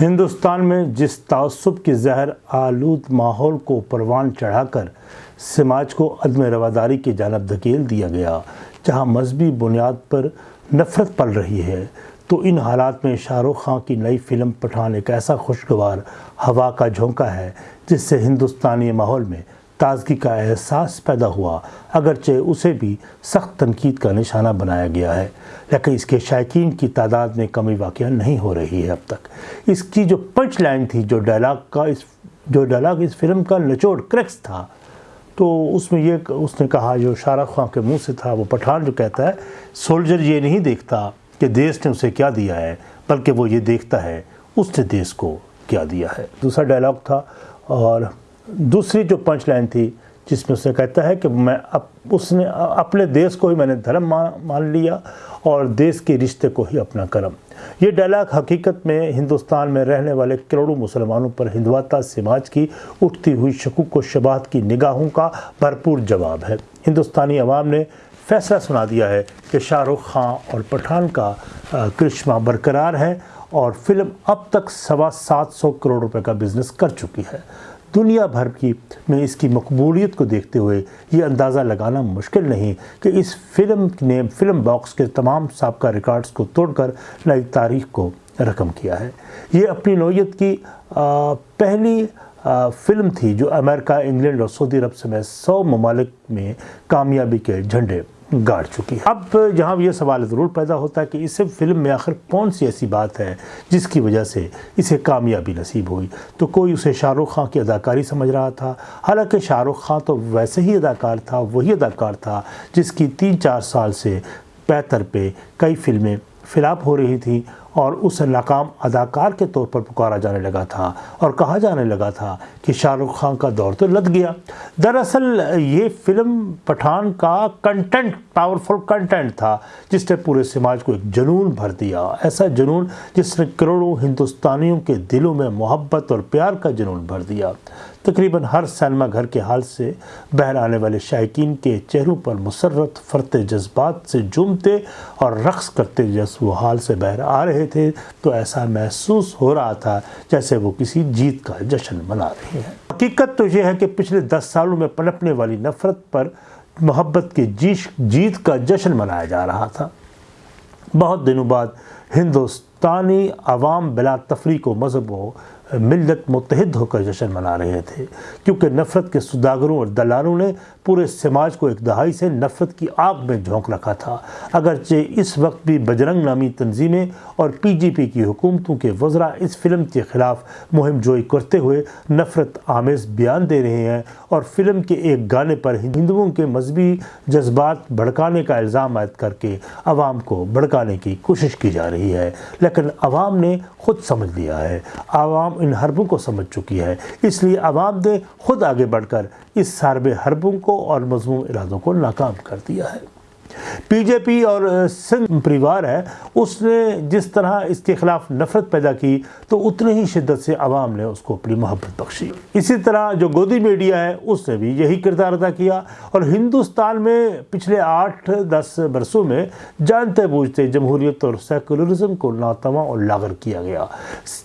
ہندوستان میں جس تعصب کی زہر آلود ماحول کو پروان چڑھا کر سماج کو عدم رواداری کی جانب دھکیل دیا گیا، جہاں مذہبی بنیاد پر نفرت پل رہی ہے، تو ان حالات میں شاہ رخ خان کی نئی فلم پٹھان ایک ایسا خوشگوار ہوا کا جھونکا ہے، جس سے ہندوستانی ماحول میں تازگی کا احساس پیدا ہوا، اگرچہ اسے بھی سخت تنقید کا نشانہ بنایا گیا ہے، لیکن اس کے شائقین کی تعداد میں کمی واقعہ نہیں ہو رہی ہے اب تک۔ اس کی جو پنچ لائن تھی، جو ڈائلاگ کا اس، جو ڈائلاگ اس فلم کا نچوڑ کریکس تھا، تو اس میں یہ اس نے کہا، جو شاہ رخ خان کے منہ سے تھا، وہ پٹھان جو کہتا ہے، سولجر یہ نہیں دیکھتا کہ دیس نے اسے کیا دیا ہے، بلکہ وہ یہ دیکھتا ہے، اس نے دیس کو کیا دیا ہے۔ دوسرا ڈائلاگ تھا اور دوسری جو پنچ لائن تھی، جس میں اسے کہتا ہے کہ میں اس نے، اپنے دیس کو ہی میں نے دھرم مان لیا اور دیس کے رشتے کو ہی اپنا کرم۔ یہ ڈائلاگ حقیقت میں ہندوستان میں رہنے والے کروڑوں مسلمانوں پر ہندواتا سماج کی اٹھتی ہوئی شکوک و شباہت کی نگاہوں کا بھرپور جواب ہے۔ ہندوستانی عوام نے فیصلہ سنا دیا ہے کہ شاہ رخ خان اور پٹھان کا کرشمہ برقرار ہے۔ اور فلم اب تک سوا سات سو کروڑ روپے کا بزنس کر چکی ہے۔ دنیا بھر کی میں اس کی مقبولیت کو دیکھتے ہوئے یہ اندازہ لگانا مشکل نہیں کہ اس فلم نے فلم باکس کے تمام سابقہ ریکارڈز کو توڑ کر نئی تاریخ کو رقم کیا ہے۔ یہ اپنی نوعیت کی پہلی فلم تھی جو امریکہ، انگلینڈ اور سعودی عرب سمیت سو ممالک میں کامیابی کے جھنڈے گاڑ چکی ہے۔ اب جہاں یہ سوال ضرور پیدا ہوتا ہے کہ اس فلم میں آخر کون سی ایسی بات ہے جس کی وجہ سے اسے کامیابی نصیب ہوئی۔ تو کوئی اسے شاہ رخ خان کی اداکاری سمجھ رہا تھا؟ حالانکہ شاہ رخ خان تو ویسے ہی اداکار تھا، وہی اداکار تھا جس کی تین چار سال سے پیتر پہ کئی فلمیں فلاپ ہو رہی تھیں اور اس ناکام اداکار کے طور پر پکارا جانے لگا تھا اور کہا جانے لگا تھا کہ شاہ رخ خان کا دور تو لد گیا۔ دراصل یہ فلم پٹھان کا کنٹینٹ پاورفل کنٹینٹ تھا جس نے پورے سماج کو ایک جنون بھر دیا۔ ایسا جنون جس نے کروڑوں ہندوستانیوں کے دلوں میں محبت اور پیار کا جنون بھر دیا۔ تقریباً ہر سینما گھر کے حال سے بہر آنے والے شائقین کے چہروں پر مسرت، فرتے جذبات سے جومتے اور رقص کرتے جس وہ حال سے باہر آ رہے تھے تو ایسا محسوس ہو رہا تھا جیسے وہ کسی جیت کا جشن منا رہے ہیں۔ حقیقت تو یہ ہے کہ پچھلے دس سالوں میں پنپنے والی نفرت پر محبت کے جیش جیت کا جشن منایا جا رہا تھا۔ بہت دنوں بعد ہندوستانی عوام بلا تفریق و مذہب و ملت متحد ہو کر جشن منا رہے تھے، کیونکہ نفرت کے سداگروں اور دلالوں نے پورے سماج کو ایک دہائی سے نفرت کی آگ میں جھونک رکھا تھا۔ اگرچہ اس وقت بھی بجرنگ نامی تنظیمیں اور پی جی پی کی حکومتوں کے وزراء اس فلم کے خلاف مہم جوئی کرتے ہوئے نفرت آمیز بیان دے رہے ہیں اور فلم کے ایک گانے پر ہندوؤں کے مذہبی جذبات بھڑکانے کا الزام عائد کر کے عوام کو بھڑکانے کی کوشش کی جا رہی ہے۔ لیکن عوام نے خود سمجھ لیا ہے۔ عوام ان حربوں کو سمجھ چکی ہے۔ اس لیے عوام نے خود آگے بڑھ کر اس سارب حربوں کو اور مضمون ارادوں کو ناکام کر دیا ہے۔ پی جے پی اور سنگھ پریوار ہے، اس نے جس طرح اس کے خلاف نفرت پیدا کی، تو اتنے ہی شدت سے عوام نے اس کو اپنی محبت بخشی۔ اسی طرح جو گودی میڈیا ہے، اس نے بھی یہی کردار ادا کیا۔ اور ہندوستان میں پچھلے آٹھ، دس برسوں میں جانتے بوجھتے جمہوریت اور سیکولرزم کو ناتواں اور لاغر کیا گیا۔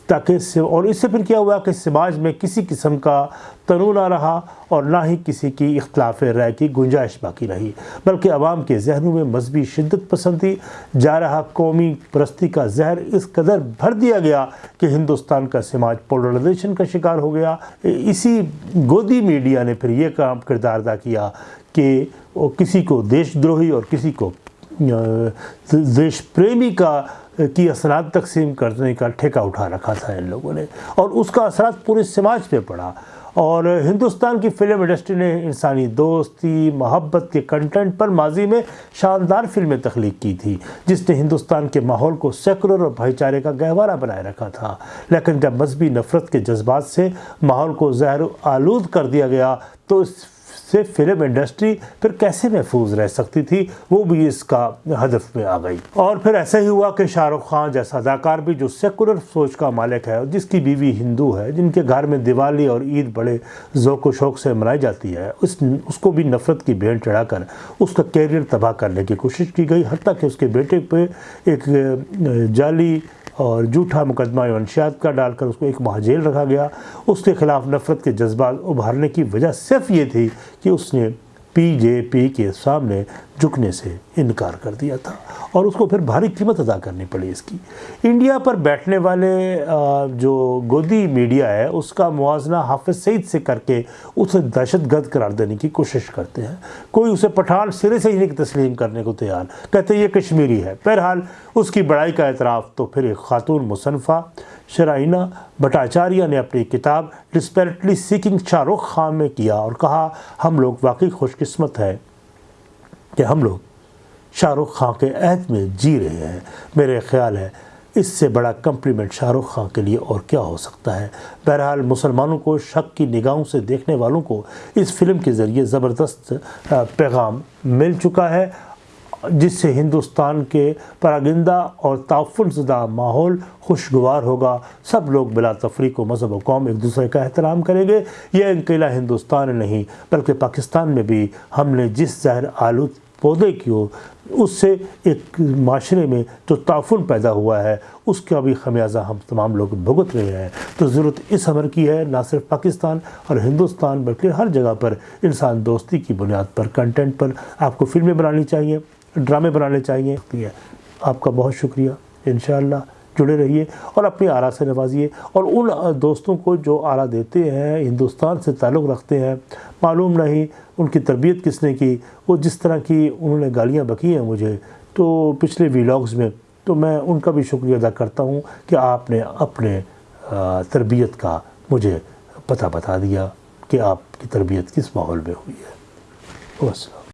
تاکہ اور اس سے پھر کیا ہوا کہ سماج میں کسی قسم کا تنو نہ رہا اور نہ ہی کسی کی اختلاف رائے کی گنجائش باقی رہی، بلکہ عوام کے ذہنوں میں مذہبی شدت پسندی جا رہا قومی پرستی کا زہر اس قدر بھر دیا گیا کہ ہندوستان کا سماج پولرائزیشن کا شکار ہو گیا۔ اسی گودی میڈیا نے پھر یہ کام کردار ادا کیا کہ وہ کسی کو دیش دروہی اور کسی کو دیش پریمی کا، کی اثرات تقسیم کرنے کا ٹھیکہ اٹھا رکھا تھا ان لوگوں نے۔ اور اس کا اثرات پورے سماج پہ پڑا۔ اور ہندوستان کی فلم انڈسٹری نے انسانی دوستی، محبت کے کنٹینٹ پر ماضی میں شاندار فلمیں تخلیق کی تھی، جس نے ہندوستان کے ماحول کو سیکولر اور بھائی چارے کا گہوارہ بنائے رکھا تھا۔ لیکن جب مذہبی نفرت کے جذبات سے ماحول کو زہر آلود کر دیا گیا، تو اس سے فلم انڈسٹری پھر کیسے محفوظ رہ سکتی تھی، وہ بھی اس کا ہدف میں آ گئی۔ اور پھر ایسا ہی ہوا کہ شاہ رخ خان جیسا اداکار بھی جو سیکولر سوچ کا مالک ہے، جس کی بیوی ہندو ہے، جن کے گھر میں دیوالی اور عید بڑے ذوق و شوق سے منائی جاتی ہے، اس اس کو بھی نفرت کی بین چڑھا کر اس کا کیریئر تباہ کرنے کی کوشش کی گئی، حتیٰ کہ اس کے بیٹے پہ ایک جعلی اور جھوٹا مقدمہ منشیات کا ڈال کر اس کو ایک ماہ جیل رکھا گیا۔ اس کے خلاف نفرت کے جذبات ابھارنے کی وجہ صرف یہ تھی کہ اس نے پی جے پی کے سامنے جھکنے سے انکار کر دیا تھا اور اس کو پھر بھاری قیمت ادا کرنی پڑی اس کی۔ انڈیا پر بیٹھنے والے جو گودی میڈیا ہے، اس کا موازنہ حافظ سعید سے کر کے اسے دہشت گرد قرار دینے کی کوشش کرتے ہیں۔ کوئی اسے پٹھان سرے سے ہی نہیں تسلیم کرنے کو تیار۔ کہتے یہ کشمیری ہے۔ بہرحال اس کی بڑائی کا اعتراف تو پھر ایک خاتون مصنفہ شرائنہ بٹاچاریہ نے اپنی کتاب ڈسپیرٹلی سیکنگ شاہ رخ خان میں کیا اور کہا، ہم لوگ واقعی خوش قسمت ہے کہ ہم لوگ شاہ رخ خان کے عہد میں جی رہے ہیں۔ میرے خیال ہے اس سے بڑا کمپلیمنٹ شاہ رخ خان کے لیے اور کیا ہو سکتا ہے۔ بہرحال مسلمانوں کو شک کی نگاہوں سے دیکھنے والوں کو اس فلم کے ذریعے زبردست پیغام مل چکا ہے۔ جس سے ہندوستان کے پراگندہ اور تعفن زدہ ماحول خوشگوار ہوگا۔ سب لوگ بلا تفریق و مذہب و قوم ایک دوسرے کا احترام کریں گے۔ یہ انکیلا ہندوستان نہیں، بلکہ پاکستان میں بھی۔ ہم نے جس زہر آلود پودے کی ہو، اس سے ایک معاشرے میں جو تعفن پیدا ہوا ہے، اس کا بھی خمیازہ ہم تمام لوگ بھگت رہے ہیں۔ تو ضرورت اس عمر کی ہے، نہ صرف پاکستان اور ہندوستان، بلکہ ہر جگہ پر انسان دوستی کی بنیاد پر کنٹینٹ پر آپ کو فلمیں بنانی چاہیے۔ ڈرامے بنانے چاہیے۔ آپ کا بہت شکریہ۔ انشاءاللہ جڑے رہیے اور اپنی آرا سے نوازیے۔ اور ان دوستوں کو جو آرا دیتے ہیں، ہندوستان سے تعلق رکھتے ہیں، معلوم نہیں ان کی تربیت کس نے کی۔ وہ جس طرح کی انہوں نے گالیاں بکی ہیں مجھے، تو پچھلے ویلاگز میں، تو میں ان کا بھی شکریہ ادا کرتا ہوں کہ آپ نے اپنے تربیت کا مجھے پتہ بتا دیا کہ آپ کی تربیت کس ماحول میں ہوئی ہے۔ بس۔